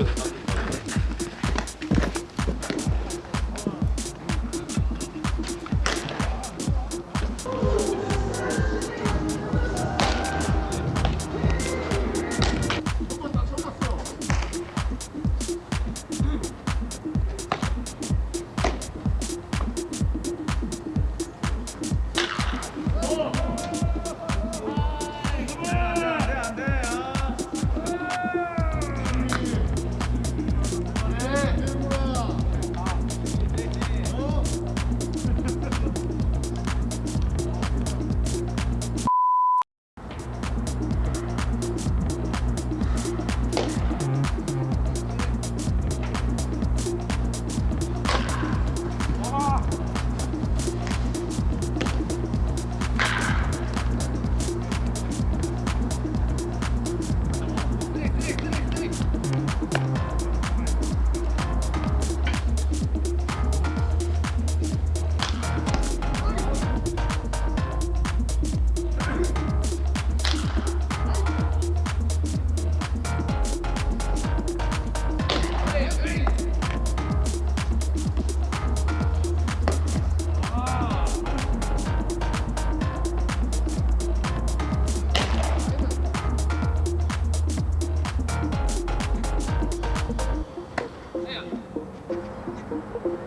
with it.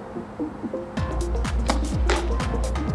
Thank you.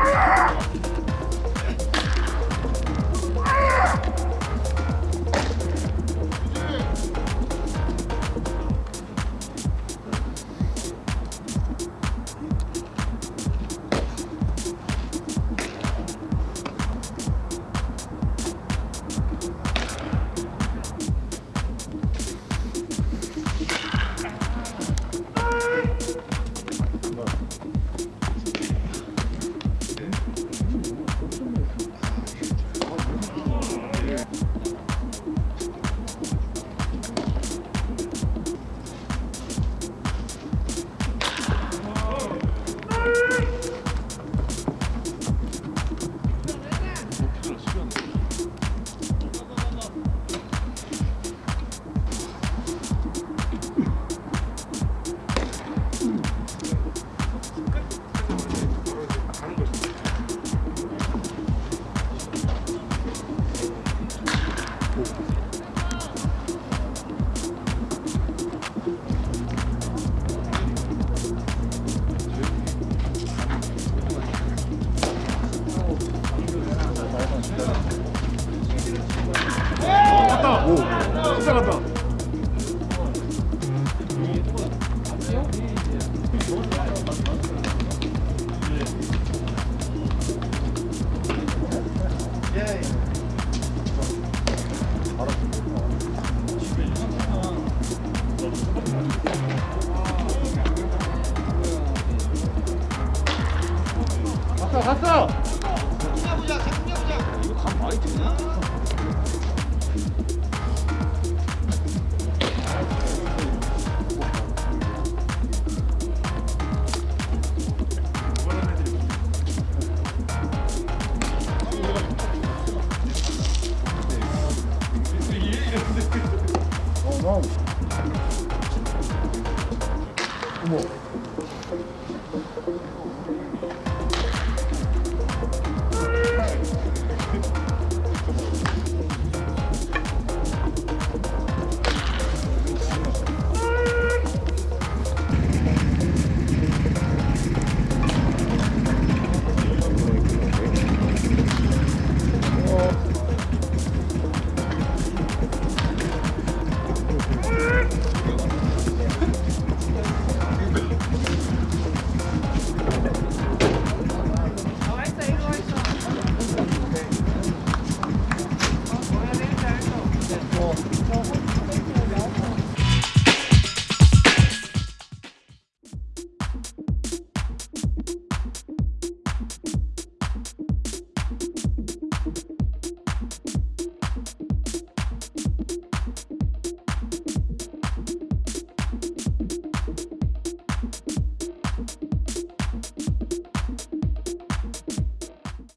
Ah! 가.